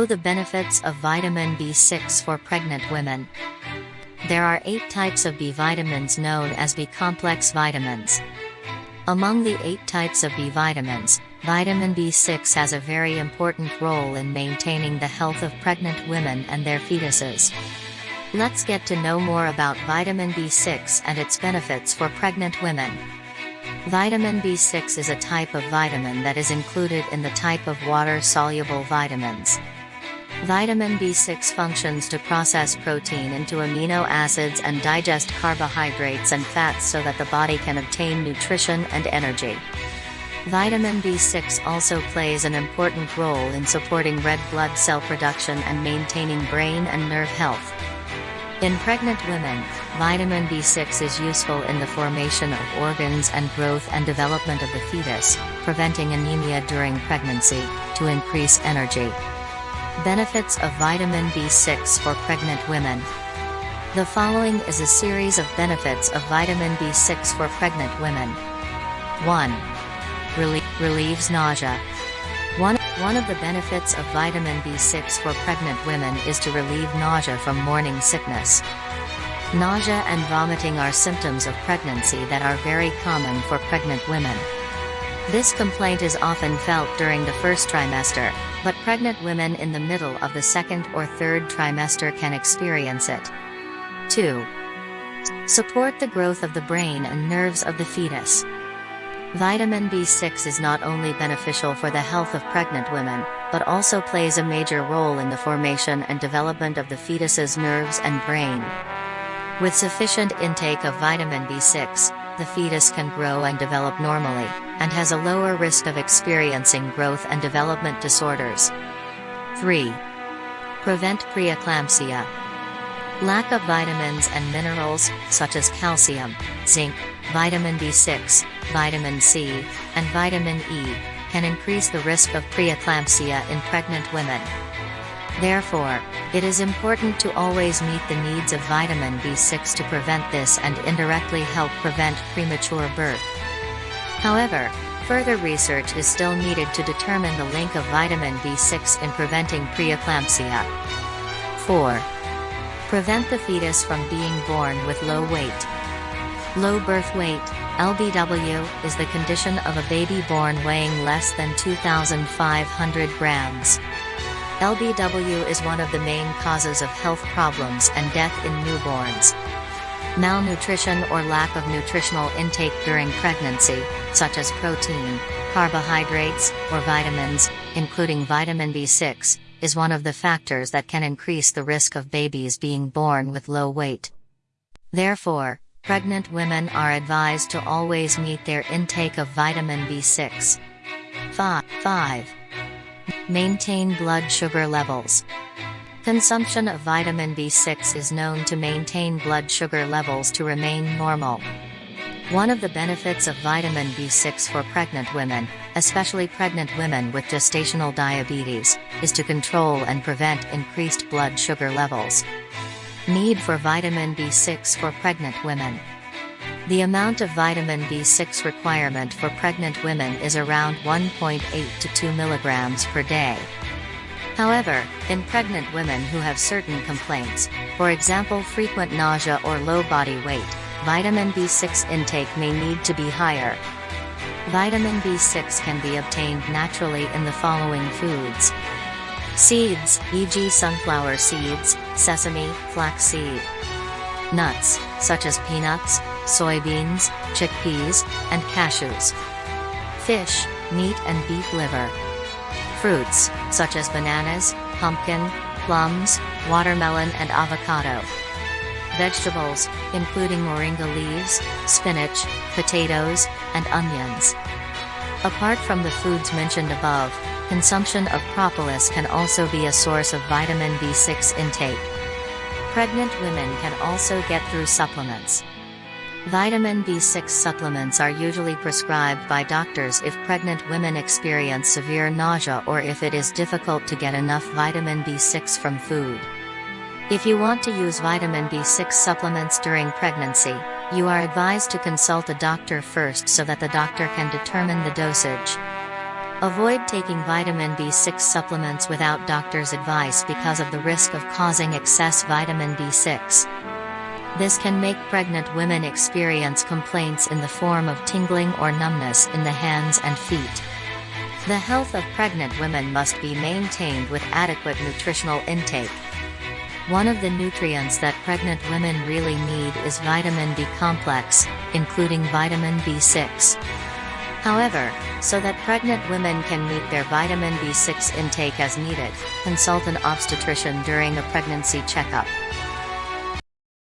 Know the benefits of vitamin B6 for pregnant women. There are eight types of B vitamins known as B complex vitamins. Among the eight types of B vitamins, vitamin B6 has a very important role in maintaining the health of pregnant women and their fetuses. Let's get to know more about vitamin B6 and its benefits for pregnant women. Vitamin B6 is a type of vitamin that is included in the type of water-soluble vitamins. Vitamin B6 functions to process protein into amino acids and digest carbohydrates and fats so that the body can obtain nutrition and energy. Vitamin B6 also plays an important role in supporting red blood cell production and maintaining brain and nerve health. In pregnant women, vitamin B6 is useful in the formation of organs and growth and development of the fetus, preventing anemia during pregnancy, to increase energy. Benefits of vitamin B6 for pregnant women. The following is a series of benefits of vitamin B6 for pregnant women. 1. Relie relieves nausea. One, one of the benefits of vitamin B6 for pregnant women is to relieve nausea from morning sickness. Nausea and vomiting are symptoms of pregnancy that are very common for pregnant women. This complaint is often felt during the first trimester, but pregnant women in the middle of the second or third trimester can experience it. 2. Support the growth of the brain and nerves of the fetus. Vitamin B6 is not only beneficial for the health of pregnant women, but also plays a major role in the formation and development of the fetus's nerves and brain. With sufficient intake of vitamin B6, the fetus can grow and develop normally, and has a lower risk of experiencing growth and development disorders. 3. Prevent preeclampsia. Lack of vitamins and minerals, such as calcium, zinc, vitamin B6, vitamin C, and vitamin E, can increase the risk of preeclampsia in pregnant women. Therefore, it is important to always meet the needs of vitamin B6 to prevent this and indirectly help prevent premature birth. However, further research is still needed to determine the link of vitamin B6 in preventing preeclampsia. 4. Prevent the fetus from being born with low weight. Low birth weight, LBW, is the condition of a baby born weighing less than 2,500 grams. LBW is one of the main causes of health problems and death in newborns. Malnutrition or lack of nutritional intake during pregnancy, such as protein, carbohydrates, or vitamins, including vitamin B6, is one of the factors that can increase the risk of babies being born with low weight. Therefore, pregnant women are advised to always meet their intake of vitamin B6. 5. 5. Maintain blood sugar levels. Consumption of vitamin B6 is known to maintain blood sugar levels to remain normal. One of the benefits of vitamin B6 for pregnant women, especially pregnant women with gestational diabetes, is to control and prevent increased blood sugar levels. Need for vitamin B6 for pregnant women. The amount of vitamin B6 requirement for pregnant women is around 1.8 to 2 mg per day. However, in pregnant women who have certain complaints, for example frequent nausea or low body weight, vitamin B6 intake may need to be higher. Vitamin B6 can be obtained naturally in the following foods. Seeds, e.g. sunflower seeds, sesame, flaxseed. Nuts, such as peanuts, soybeans, chickpeas, and cashews. Fish, meat and beef liver. Fruits, such as bananas, pumpkin, plums, watermelon and avocado. Vegetables, including moringa leaves, spinach, potatoes, and onions. Apart from the foods mentioned above, consumption of propolis can also be a source of vitamin B6 intake. Pregnant women can also get through supplements. Vitamin B6 supplements are usually prescribed by doctors if pregnant women experience severe nausea or if it is difficult to get enough vitamin B6 from food. If you want to use vitamin B6 supplements during pregnancy, you are advised to consult a doctor first so that the doctor can determine the dosage. Avoid taking vitamin B6 supplements without doctor's advice because of the risk of causing excess vitamin B6. This can make pregnant women experience complaints in the form of tingling or numbness in the hands and feet. The health of pregnant women must be maintained with adequate nutritional intake. One of the nutrients that pregnant women really need is vitamin B complex, including vitamin B6. However, so that pregnant women can meet their vitamin B6 intake as needed, consult an obstetrician during a pregnancy checkup.